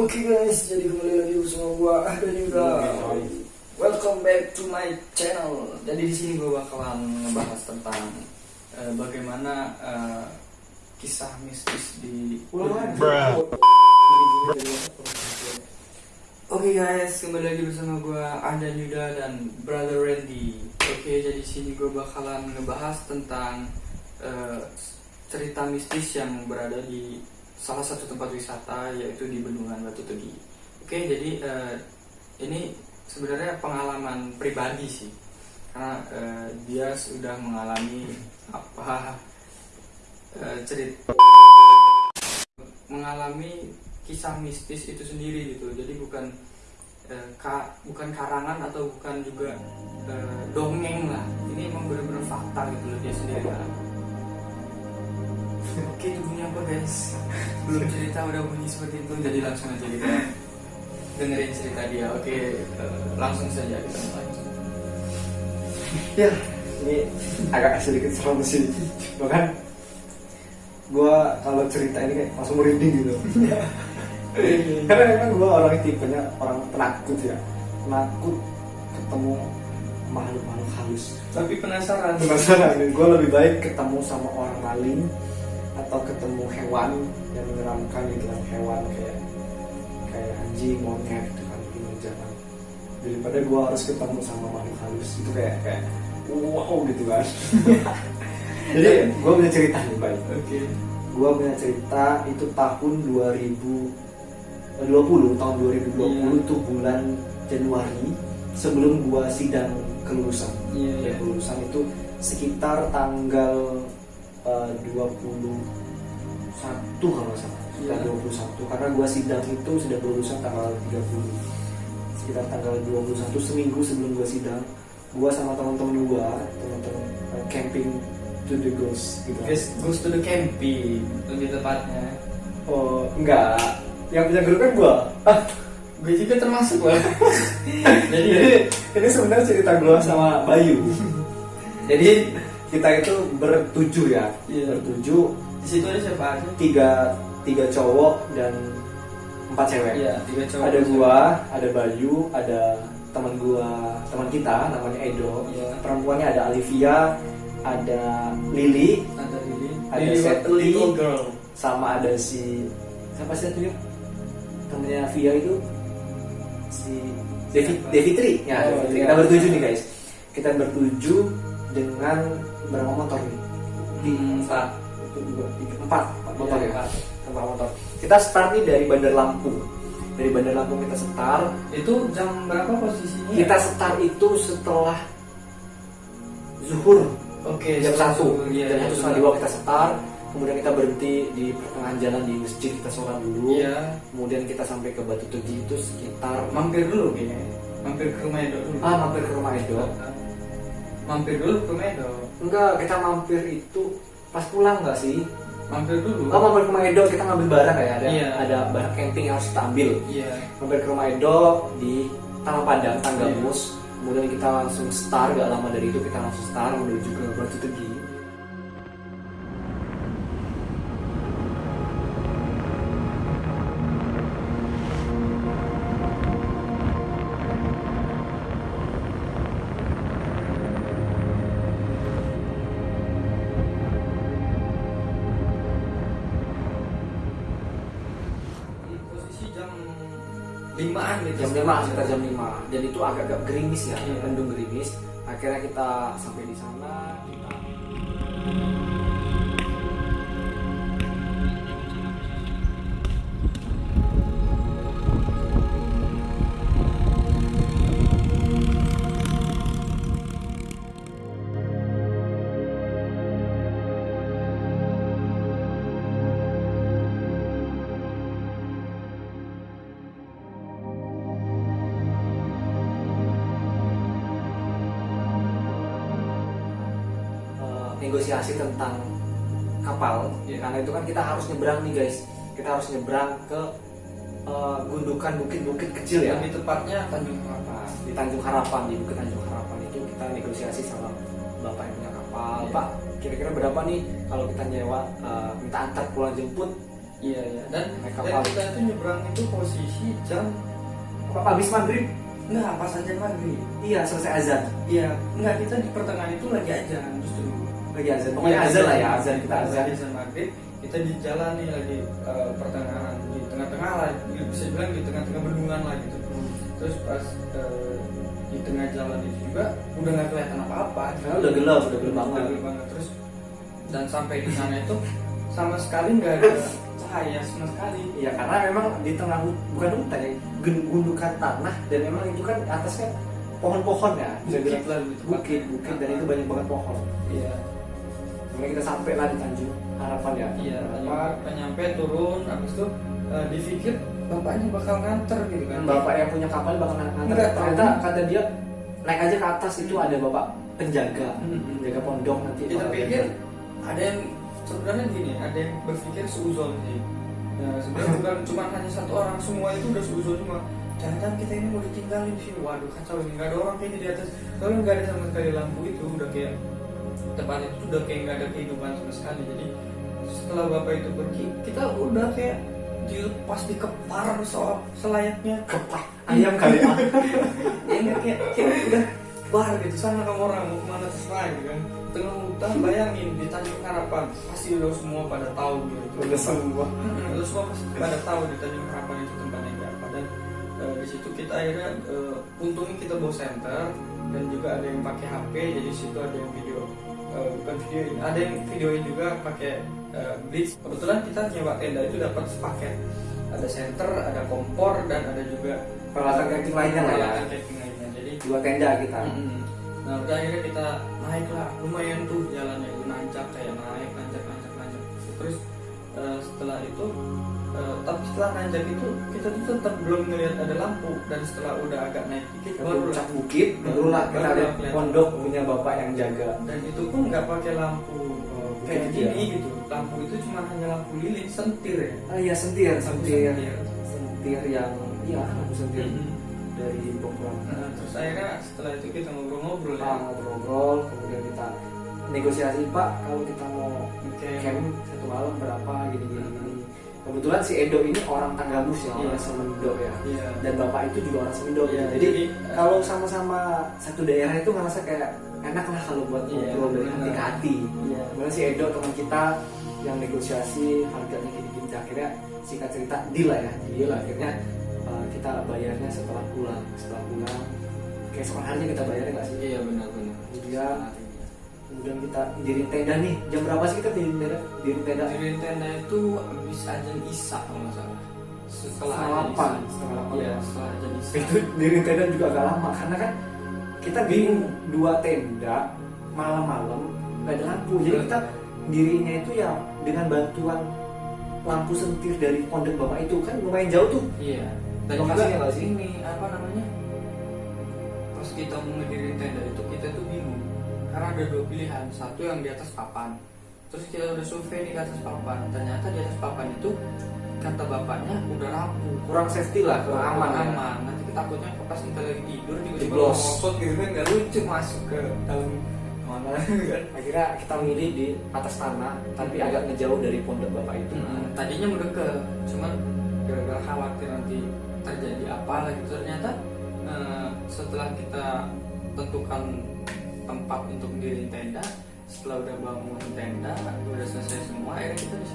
Oke guys, jadi kembali lagi bersama gua dan juga welcome back to my channel. Jadi di sini gua bakalan ngebahas tentang eh, bagaimana eh, kisah mistis di Oke guys, kembali lagi bersama gua Ahdan Yuda dan Brother Randy. Oke, jadi di sini gua bakalan ngebahas tentang eh, cerita mistis yang berada di salah satu tempat wisata yaitu di Bendungan Batu Tegi. Oke, jadi eh, ini sebenarnya pengalaman pribadi sih, karena eh, dia sudah mengalami apa eh, cerita mengalami kisah mistis itu sendiri gitu. Jadi bukan eh, ka, bukan karangan atau bukan juga eh, dongeng lah. Ini emang benar-benar fakta gitu loh dia sendiri alami. Oke itu bunyi apa guys? Belum cerita udah bunyi seperti itu Jadi langsung aja kita dengerin cerita dia Oke langsung saja kita mulai Ya, ini agak sedikit serem sih. Bahkan gua kalau cerita ini kayak langsung merinding gitu. Karena emang gua orang tipenya orang penakut ya. Penakut ketemu makhluk-makhluk halus. Tapi penasaran Penasaran, gue lebih baik ketemu sama orang maling atau ketemu hewan yang menyeramkan gitu kan hewan kayak kayak anjing, monyet gitu kan di jangan daripada gue harus ketemu sama makhluk halus itu kayak kayak wow gitu kan. Jadi gue punya cerita nih baik Oke. Gue punya cerita itu tahun 2020 tahun 2020 Iya. itu bulan Januari sebelum gue sidang kelulusan. Ya iya. Kelulusan itu sekitar tanggal eh, 21 kalau salah. Sekitar Iya. 21 karena gua sidang itu sudah kelulusan tanggal 30 sekitar tanggal 21 seminggu sebelum gua sidang gua sama teman-teman gua teman-teman eh, camping to the ghost gitu. Guys, goes to the camping. Lebih tepatnya. Oh enggak. Yang punya grup kan gua. Ah, Gue juga termasuk lah Jadi jadi ini sebenarnya cerita gua sama Bayu. Jadi kita itu bertujuh ya Iya. bertujuh di situ ada siapa aja? tiga tiga cowok dan empat cewek. Iya tiga cowok Ada gua, ada Bayu, ada teman gua, teman kita namanya Edo. Iya Perempuannya ada Olivia, ada Lily, Ada Lili Ada Lili what a Setli. sama ada si siapa sih itu? Temennya Via itu si Devi Siapa? Devitri. Ya, Oh, Devitri. iya. Kita bertujuh nih guys. Kita bertujuh dengan berapa motor nih? Di Empat satu, dua, tiga, empat, empat motor Iya, ya. empat. Empat motor. Kita start nih dari Bandar Lampung. Dari Bandar Lampung kita start. Itu jam berapa posisinya? Kita start itu setelah zuhur Oke jam satu. Iya, Jam iya, satu setengah dua kita start. Kemudian kita berhenti di pertengahan jalan di masjid kita sholat dulu. Iya Kemudian kita sampai ke Batu Tujuh itu sekitar Mampir dulu kayaknya Mampir ke rumah Edo dulu ah mampir ke rumah Edo. Mampir dulu ke rumah Edo Enggak, kita mampir itu pas pulang nggak sih? Mampir dulu Oh, mampir ke rumah Edo kita ngambil barang kayak ada Iya. ada barang camping yang harus kita ambil. Iya mampir ke rumah Edo di Tanah Padang, Tanggamus. Kemudian kita langsung start, gak lama dari itu kita langsung start menuju ke Batu Tegi. Limaan gitu Jam 5, sekitar jam 5. Dan itu agak-agak gerimis ya, Iya. mendung gerimis. Akhirnya kita sampai di sana. Kita... negosiasi tentang kapal. Iya. karena itu kan kita harus nyebrang nih guys. Kita harus nyebrang ke eh, gundukan bukit-bukit kecil ya. Lebih tepatnya Tanjung Harapan. Di Tanjung Harapan di Bukit Tanjung Harapan itu kita negosiasi sama bapak yang punya kapal. Iya. pak kira-kira berapa nih kalau kita nyewa eh, minta antar pulang jemput? Iya iya. Dan, Naik dan kapal. kita itu nyebrang itu posisi jam apa habis maghrib? Enggak pas aja maghrib. Iya selesai azan. Iya. Enggak kita di pertengahan itu lagi aja justru lagi azan. Pokoknya azan. Lah ya azan. Kita azan. Azan maghrib. Kita di jalan nih lagi eh, pertengahan di tengah-tengah lah bisa bilang di tengah-tengah bendungan lah gitu. Terus pas eh, di tengah jalan itu juga udah nggak kelihatan apa-apa. Karena udah gelap udah gelap banget. Udah gelap banget. Terus dan sampai di sana itu sama sekali nggak ada cahaya sama sekali. Iya karena memang di tengah bukan hutan ya gun- gundukan tanah dan memang itu kan atasnya pohon-pohon ya bukit tepatnya. bukit bukit dan itu banyak banget pohon. Iya Kemudian kita sampai lah di Tanjung Harapan ya. Iya Apa? apa nyampe turun habis itu eh, dipikir bapaknya bakal nganter gitu kan. Bapak yang punya kapal bakal Enggak, ternyata tahu. kata dia naik aja ke atas itu ada bapak penjaga. Hmm. penjaga pondok nanti kita pikir ada. yang sebenarnya gini ada yang berpikir seuzon sih. Nah, sebenarnya bukan cuma hanya satu orang semua itu udah seuzon semua jangan-jangan kita ini mau ditinggalin di sini waduh kacau ini. Nggak ada orang kayaknya di atas. Kalau nggak ada sama sekali lampu itu udah kayak tempat itu udah kayak nggak ada kehidupan sama sekali. Jadi setelah bapak itu pergi kita udah kayak dilepas dikepar soal selayaknya. Kepak ayam kali ya ya kayak, kayak udah bar gitu sana kamu orang mau ke mana terserah gitu kan. Tengah hutan bayangin di Tanjung Harapan pasti udah semua pada tahu gitu. Udah semua lu semua pasti pada tahu di Tanjung Harapan itu tempatnya apa. Dan eh, di situ kita akhirnya eh, untungnya kita bawa center dan juga ada yang pakai HP jadi situ ada yang video eh, bukan video ada yang videoin juga pakai eh, blitz. Kebetulan kita nyewa tenda itu dapat sepaket. Ada center ada kompor dan ada juga peralatan camping lainnya lah ya. camping lainnya. Jadi dua tenda kita. Mm-mm. Nah udah akhirnya kita naik lah lumayan tuh jalannya. Itu nanjak kayak naik nanjak nanjak nanjak terus eh, setelah itu eh, tapi setelah nanjak itu kita tuh tetap belum ngelihat ada lampu. Dan setelah udah agak naik dikit ke baru puncak bukit barulah kita kelihatan. pondok punya bapak yang jaga. Dan itu pun nggak pakai lampu Oh, kayak gitu gini ya. gitu. Lampu itu cuma hanya lampu lilin sentir ya? Ah iya sentir Lampu sentir. sentir. sentir yang iya lampu sentir Mm-mm. dari Bogor. Nah, terus akhirnya setelah itu kita ngobrol-ngobrol ya? Ah, ngobrol-ngobrol kemudian kita negosiasi pak kalau kita mau Oke. camp satu malam berapa? Gini gini gini kebetulan si Edo ini orang Tanggamus ya orang Iya. Semendo ya Iya. dan bapak itu juga orang Semendo Iya, jadi jadi, kalau sama-sama satu daerah itu ngerasa kayak enak lah kalau buat Iya, ngobrol dari hati ke hati Iya. kemudian si Edo teman kita yang negosiasi harganya gini-gini akhirnya singkat cerita deal lah ya deal akhirnya uh, kita bayarnya setelah pulang setelah pulang keesokan harinya kita bayarnya nggak sih Iya benar-benar. Iya. Kemudian kita diri tenda nih jam berapa sih kita diri tenda diri tenda Diri tenda itu habis ajan Isa kalau nggak salah. Setelah delapan, Isya. setengah delapan. Iya, setelah ajan Isa. itu diri tenda juga agak lama karena kan kita bingung dua tenda malam-malam nggak ada lampu jadi kita dirinya itu ya dengan bantuan lampu sentir dari pondok bapak itu kan lumayan jauh tuh Iya. Dan Lokasinya juga sih? ini apa namanya? Pas kita mau ngedirin tenda itu kita tuh bingung karena ada dua pilihan. Satu yang di atas papan. Terus kita udah survei nih ke atas papan. Ternyata di atas papan itu kata bapaknya udah rapuh. kurang safety lah kurang aman ya. aman. Nanti kita takutnya pas kita lagi tidur tiba-tiba ngosot gitu kan nggak lucu masuk ke dalam mana kan. akhirnya kita milih di atas tanah tapi agak ngejauh dari pondok bapak itu Hmm, tadinya mau deket, cuman gara-gara khawatir nanti terjadi apa lagi ternyata eh, setelah kita tentukan tempat untuk diri tenda, setelah udah bangun tenda, udah selesai semua, akhirnya kita di